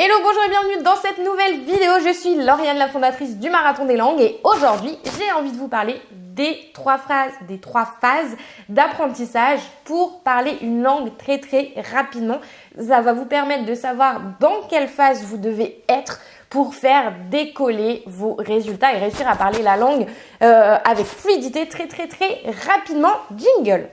Hello, bonjour et bienvenue dans cette nouvelle vidéo. Je suis Lauriane, la fondatrice du Marathon des Langues et aujourd'hui, j'ai envie de vous parler des trois phrases, des trois phases d'apprentissage pour parler une langue très très rapidement. Ça va vous permettre de savoir dans quelle phase vous devez être pour faire décoller vos résultats et réussir à parler la langue euh, avec fluidité très très très rapidement. Jingle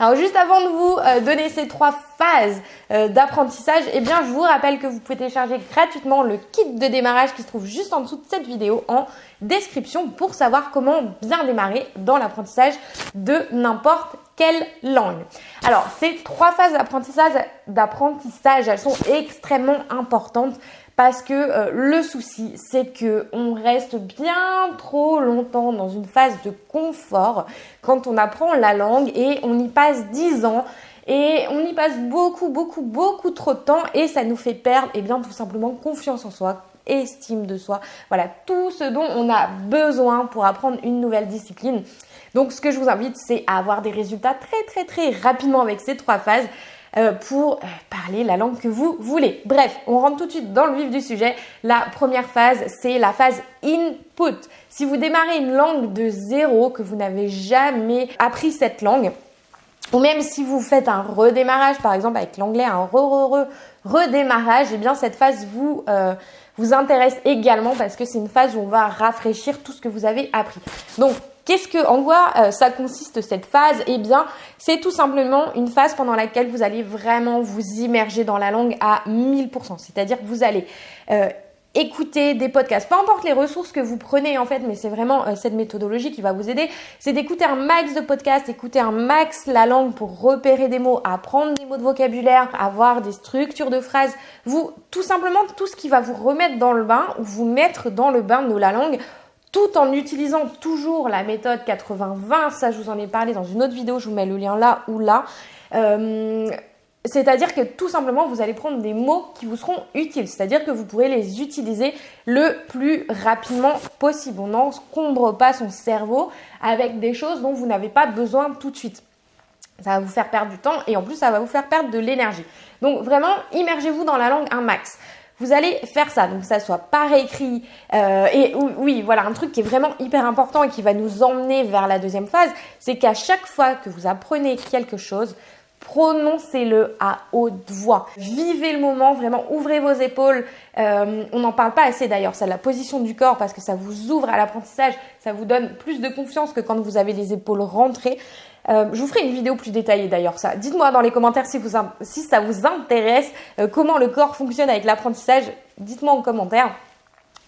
Alors juste avant de vous euh, donner ces trois phases euh, d'apprentissage, eh bien je vous rappelle que vous pouvez télécharger gratuitement le kit de démarrage qui se trouve juste en dessous de cette vidéo en description pour savoir comment bien démarrer dans l'apprentissage de n'importe quelle langue. Alors ces trois phases d'apprentissage, d'apprentissage, elles sont extrêmement importantes parce que euh, le souci, c'est que on reste bien trop longtemps dans une phase de confort quand on apprend la langue et on y passe 10 ans et on y passe beaucoup, beaucoup, beaucoup trop de temps et ça nous fait perdre, eh bien, tout simplement confiance en soi, estime de soi. Voilà, tout ce dont on a besoin pour apprendre une nouvelle discipline. Donc, ce que je vous invite, c'est à avoir des résultats très, très, très rapidement avec ces trois phases. Euh, pour euh, parler la langue que vous voulez. Bref, on rentre tout de suite dans le vif du sujet. La première phase, c'est la phase input. Si vous démarrez une langue de zéro, que vous n'avez jamais appris cette langue, ou même si vous faites un redémarrage, par exemple avec l'anglais, un re, re, re, redémarrage, eh bien cette phase vous, euh, vous intéresse également parce que c'est une phase où on va rafraîchir tout ce que vous avez appris. Donc Qu'est-ce que, en quoi euh, ça consiste cette phase? Eh bien, c'est tout simplement une phase pendant laquelle vous allez vraiment vous immerger dans la langue à 1000%. C'est-à-dire que vous allez euh, écouter des podcasts, peu importe les ressources que vous prenez en fait, mais c'est vraiment euh, cette méthodologie qui va vous aider, c'est d'écouter un max de podcasts, écouter un max la langue pour repérer des mots, apprendre des mots de vocabulaire, avoir des structures de phrases, vous tout simplement tout ce qui va vous remettre dans le bain ou vous mettre dans le bain de la langue tout en utilisant toujours la méthode 80-20. Ça, je vous en ai parlé dans une autre vidéo, je vous mets le lien là ou là. Euh, c'est-à-dire que tout simplement, vous allez prendre des mots qui vous seront utiles. C'est-à-dire que vous pourrez les utiliser le plus rapidement possible. On n'encombre pas son cerveau avec des choses dont vous n'avez pas besoin tout de suite. Ça va vous faire perdre du temps et en plus, ça va vous faire perdre de l'énergie. Donc vraiment, immergez-vous dans la langue un max vous allez faire ça, donc ça soit par écrit. Euh, et oui, voilà, un truc qui est vraiment hyper important et qui va nous emmener vers la deuxième phase, c'est qu'à chaque fois que vous apprenez quelque chose, prononcez-le à haute voix. Vivez le moment, vraiment ouvrez vos épaules. Euh, on n'en parle pas assez d'ailleurs, c'est la position du corps parce que ça vous ouvre à l'apprentissage, ça vous donne plus de confiance que quand vous avez les épaules rentrées. Euh, je vous ferai une vidéo plus détaillée d'ailleurs ça. Dites-moi dans les commentaires si, ça vous intéresse, euh, comment le corps fonctionne avec l'apprentissage. Dites-moi en commentaire.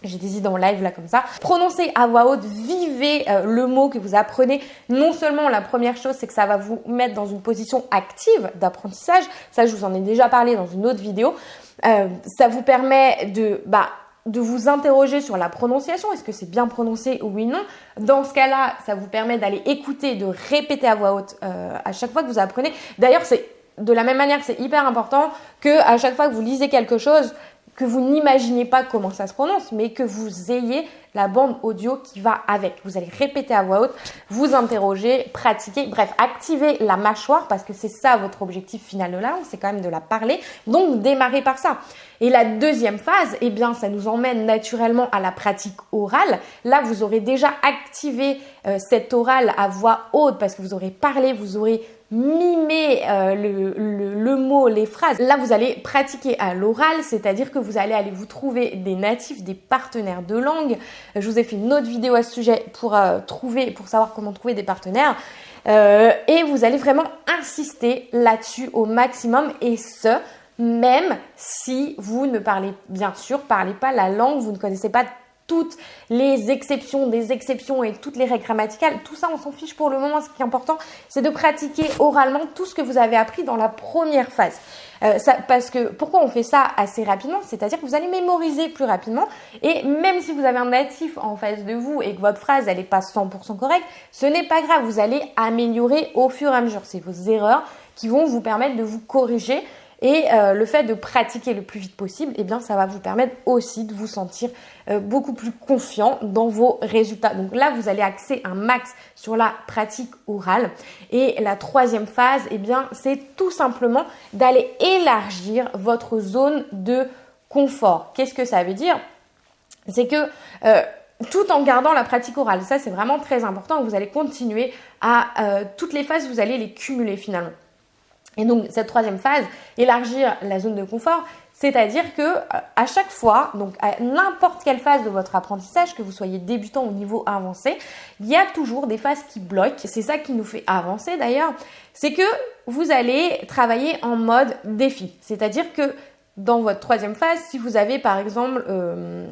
J'ai des idées en live là comme ça. Prononcez à voix haute, vivez euh, le mot que vous apprenez. Non seulement la première chose, c'est que ça va vous mettre dans une position active d'apprentissage. Ça, je vous en ai déjà parlé dans une autre vidéo. ça vous permet de bah, de vous interroger sur la prononciation, est-ce que c'est bien prononcé oui non. Dans ce cas-là, ça vous permet d'aller écouter, de répéter à voix haute euh, à chaque fois que vous apprenez. D'ailleurs, c'est de la même manière que c'est hyper important que à chaque fois que vous lisez quelque chose, que vous n'imaginez pas comment ça se prononce, mais que vous ayez la bande audio qui va avec. Vous allez répéter à voix haute, vous interroger, pratiquer, bref, activer la mâchoire parce que c'est ça votre objectif final de la langue, c'est quand même de la parler. Donc démarrez par ça. Et la deuxième phase, eh bien, ça nous emmène naturellement à la pratique orale. Là, vous aurez déjà activé euh, cette orale à voix haute parce que vous aurez parlé, vous aurez mimer euh, le, mot, les phrases. Là, vous allez pratiquer à l'oral, c'est-à-dire que vous allez aller vous trouver des natifs, des partenaires de langue. Je vous ai fait une autre vidéo à ce sujet pour euh, trouver, pour savoir comment trouver des partenaires. Euh, et vous allez vraiment insister là-dessus au maximum et ce, même si vous ne parlez bien sûr, parlez pas la langue, vous ne connaissez pas toutes les exceptions, des exceptions et toutes les règles grammaticales, tout ça on s'en fiche pour le moment. Ce qui est important, c'est de pratiquer oralement tout ce que vous avez appris dans la première phase. Euh, parce que pourquoi on fait ça assez rapidement? C'est-à-dire que vous allez mémoriser plus rapidement et même si vous avez un natif en face de vous et que votre phrase n'est pas 100% correcte, ce n'est pas grave. Vous allez améliorer au fur et à mesure. C'est vos erreurs qui vont vous permettre de vous corriger Et euh, le fait de pratiquer le plus vite possible, eh bien, ça va vous permettre aussi de vous sentir euh, beaucoup plus confiant dans vos résultats. Donc là, vous allez axer un max sur la pratique orale. Et la troisième phase, eh bien, c'est tout simplement d'aller élargir votre zone de confort. Qu'est-ce que ça veut dire? C'est que euh, tout en gardant la pratique orale, ça c'est vraiment très important. Vous allez continuer à toutes les phases, vous allez les cumuler finalement. Et donc cette troisième phase, élargir la zone de confort, c'est-à-dire que euh, à chaque fois, donc à n'importe quelle phase de votre apprentissage, que vous soyez débutant ou niveau avancé, il y a toujours des phases qui bloquent. C'est ça qui nous fait avancer d'ailleurs. C'est que vous allez travailler en mode défi. C'est-à-dire que dans votre troisième phase, si vous avez par exemple euh,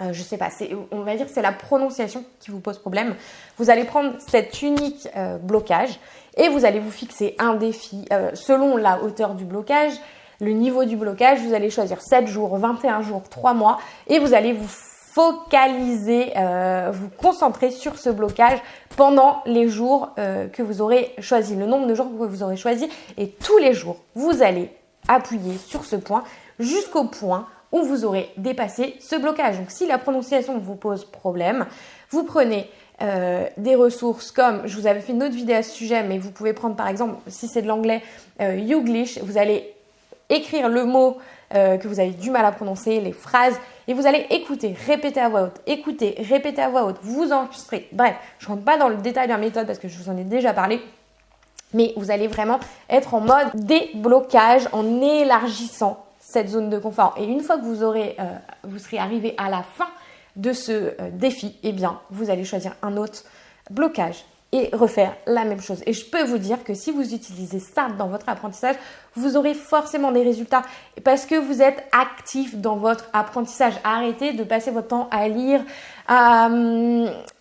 euh, je sais pas, on va dire que c'est la prononciation qui vous pose problème. Vous allez prendre cet unique euh, blocage et vous allez vous fixer un défi euh, selon la hauteur du blocage, le niveau du blocage. Vous allez choisir 7 jours, 21 jours, 3 mois et vous allez vous focaliser, vous concentrer sur ce blocage pendant les jours que vous aurez choisi, le nombre de jours que vous aurez choisi et tous les jours, vous allez appuyer sur ce point jusqu'au point où vous aurez dépassé ce blocage. Donc si la prononciation vous pose problème, vous prenez euh, des ressources comme, je vous avais fait une autre vidéo à ce sujet, mais vous pouvez prendre par exemple, si c'est de l'anglais, euh, Youglish, vous allez écrire le mot euh, que vous avez du mal à prononcer, les phrases, et vous allez écouter, répéter à voix haute, écouter, répéter à voix haute, vous enregistrer. Bref, je ne rentre pas dans le détail de la méthode parce que je vous en ai déjà parlé. Mais vous allez vraiment être en mode déblocage en élargissant cette zone de confort. Et une fois que vous aurez, euh, vous serez arrivé à la fin de ce euh, défi, eh bien, vous allez choisir un autre blocage et refaire la même chose. Et je peux vous dire que si vous utilisez ça dans votre apprentissage, vous aurez forcément des résultats parce que vous êtes actif dans votre apprentissage. Arrêtez de passer votre temps à lire, à,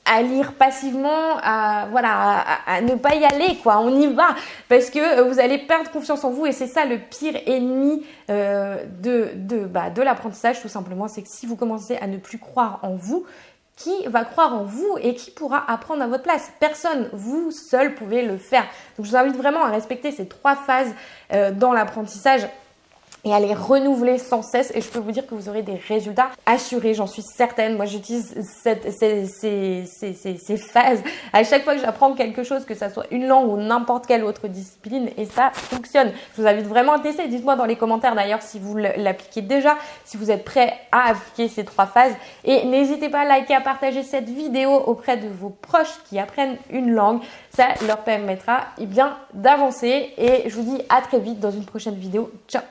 à lire passivement, à voilà, à, ne pas y aller quoi. On y va parce que vous allez perdre confiance en vous et c'est ça le pire ennemi euh, de de bah, de l'apprentissage tout simplement. C'est que si vous commencez à ne plus croire en vous, qui va croire en vous et qui pourra apprendre à votre place? Personne, vous seul pouvez le faire. Donc je vous invite vraiment à respecter ces trois phases euh, dans l'apprentissage et à les renouveler sans cesse et je peux vous dire que vous aurez des résultats assurés, j'en suis certaine. Moi j'utilise ces, phases à chaque fois que j'apprends quelque chose, que ça soit une langue ou n'importe quelle autre discipline et ça fonctionne. Je vous invite vraiment à tester. Dites-moi dans les commentaires d'ailleurs si vous l'appliquez déjà, si vous êtes prêt à appliquer ces trois phases et n'hésitez pas à liker, à partager cette vidéo auprès de vos proches qui apprennent une langue. Ça leur permettra eh bien d'avancer et je vous dis à très vite dans une prochaine vidéo. Ciao